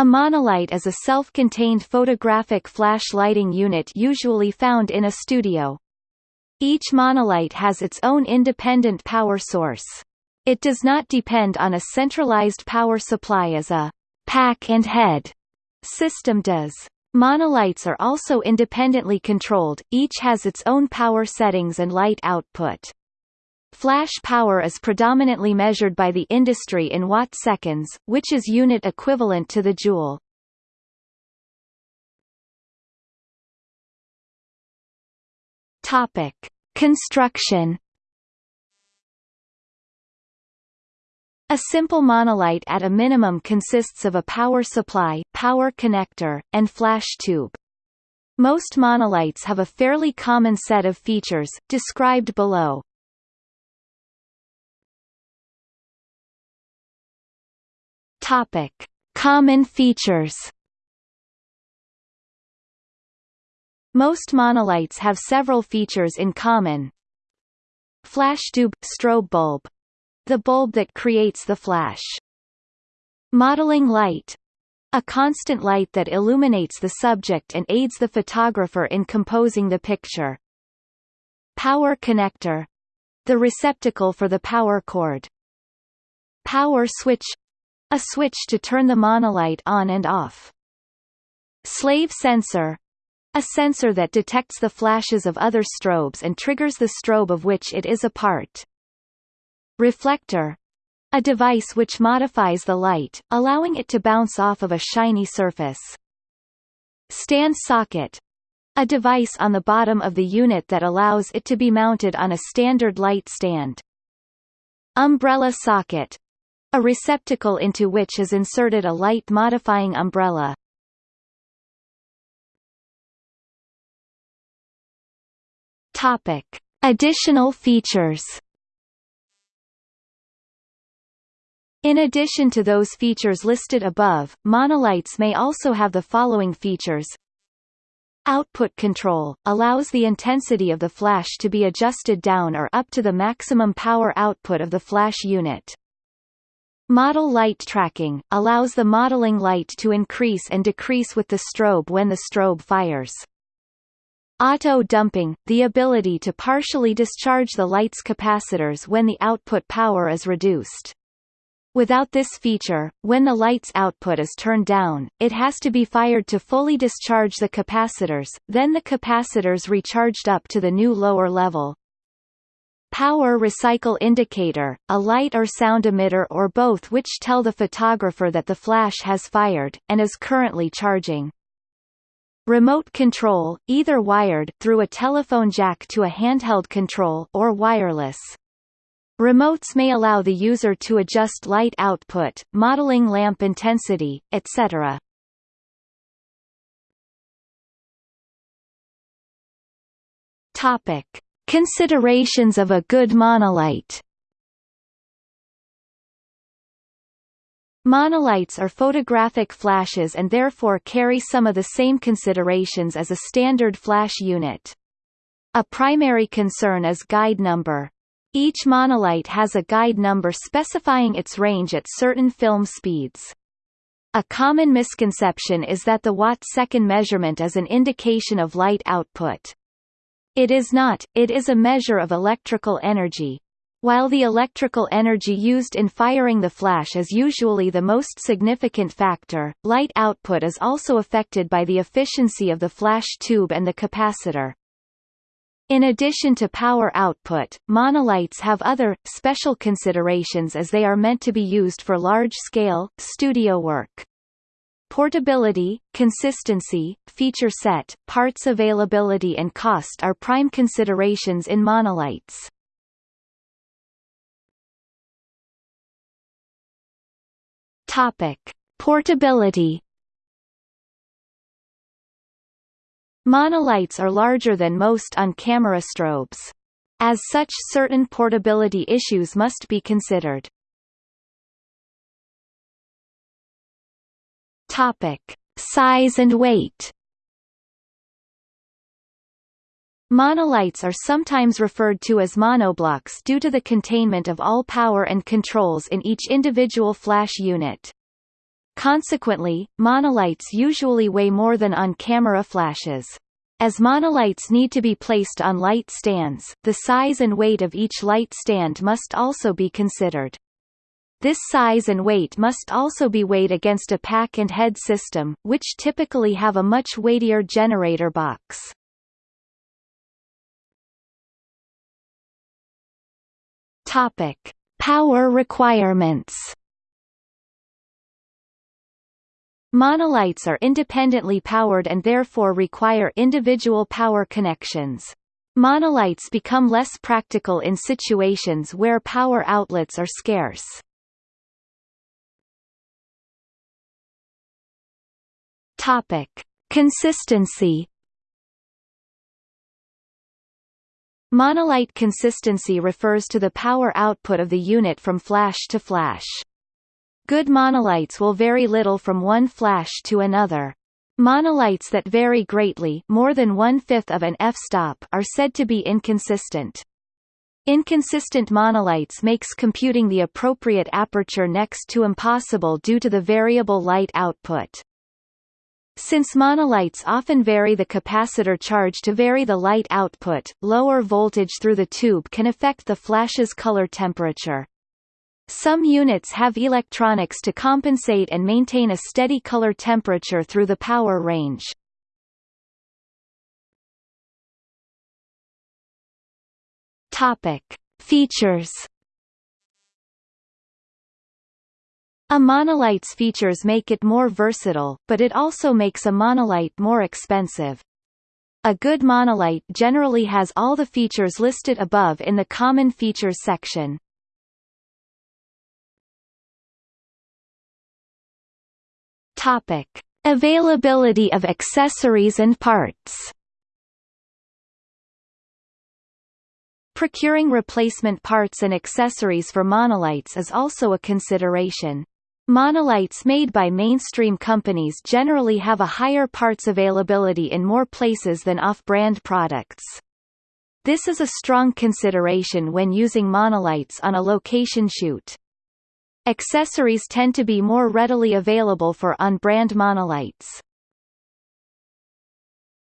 A monolight is a self-contained photographic flash lighting unit usually found in a studio. Each monolight has its own independent power source. It does not depend on a centralized power supply as a pack and head system does. Monolights are also independently controlled, each has its own power settings and light output. Flash power is predominantly measured by the industry in watt-seconds, which is unit equivalent to the joule. Topic: Construction A simple monolight at a minimum consists of a power supply, power connector, and flash tube. Most monolights have a fairly common set of features, described below. Topic. Common features Most monolights have several features in common. Flash tube – strobe bulb the bulb that creates the flash. Modeling light a constant light that illuminates the subject and aids the photographer in composing the picture. Power connector the receptacle for the power cord. Power switch a switch to turn the monolight on and off. Slave sensor a sensor that detects the flashes of other strobes and triggers the strobe of which it is a part. Reflector a device which modifies the light, allowing it to bounce off of a shiny surface. Stand socket a device on the bottom of the unit that allows it to be mounted on a standard light stand. Umbrella socket a receptacle into which is inserted a light-modifying umbrella. Topic. Additional features In addition to those features listed above, monolights may also have the following features. Output control – allows the intensity of the flash to be adjusted down or up to the maximum power output of the flash unit. Model light tracking – allows the modeling light to increase and decrease with the strobe when the strobe fires. Auto-dumping – the ability to partially discharge the light's capacitors when the output power is reduced. Without this feature, when the light's output is turned down, it has to be fired to fully discharge the capacitors, then the capacitors recharged up to the new lower level. Power recycle indicator, a light or sound emitter or both which tell the photographer that the flash has fired, and is currently charging. Remote control, either wired through a telephone jack to a handheld control or wireless. Remotes may allow the user to adjust light output, modeling lamp intensity, etc. Topic. Considerations of a good monolight Monolights are photographic flashes and therefore carry some of the same considerations as a standard flash unit. A primary concern is guide number. Each monolight has a guide number specifying its range at certain film speeds. A common misconception is that the watt-second measurement is an indication of light output. It is not, it is a measure of electrical energy. While the electrical energy used in firing the flash is usually the most significant factor, light output is also affected by the efficiency of the flash tube and the capacitor. In addition to power output, monolights have other, special considerations as they are meant to be used for large-scale, studio work. Portability, consistency, feature set, parts availability and cost are prime considerations in monolights. Topic. Portability Monolights are larger than most on-camera strobes. As such certain portability issues must be considered. Topic. Size and weight Monolights are sometimes referred to as monoblocks due to the containment of all power and controls in each individual flash unit. Consequently, monolights usually weigh more than on-camera flashes. As monolights need to be placed on light stands, the size and weight of each light stand must also be considered. This size and weight must also be weighed against a pack and head system, which typically have a much weightier generator box. Topic: Power requirements. Monolights are independently powered and therefore require individual power connections. Monolights become less practical in situations where power outlets are scarce. Topic: Consistency Monolight consistency refers to the power output of the unit from flash to flash. Good monolights will vary little from one flash to another. Monolights that vary greatly more than one-fifth of an f-stop are said to be inconsistent. Inconsistent monolights makes computing the appropriate aperture next to impossible due to the variable light output. Since monolights often vary the capacitor charge to vary the light output, lower voltage through the tube can affect the flash's color temperature. Some units have electronics to compensate and maintain a steady color temperature through the power range. Topic. Features A monolight's features make it more versatile, but it also makes a monolight more expensive. A good monolight generally has all the features listed above in the Common Features section. Topic: Availability of accessories and parts. Procuring replacement parts and accessories for monolights is also a consideration. Monolights made by mainstream companies generally have a higher parts availability in more places than off-brand products. This is a strong consideration when using monolights on a location shoot. Accessories tend to be more readily available for on-brand monolights.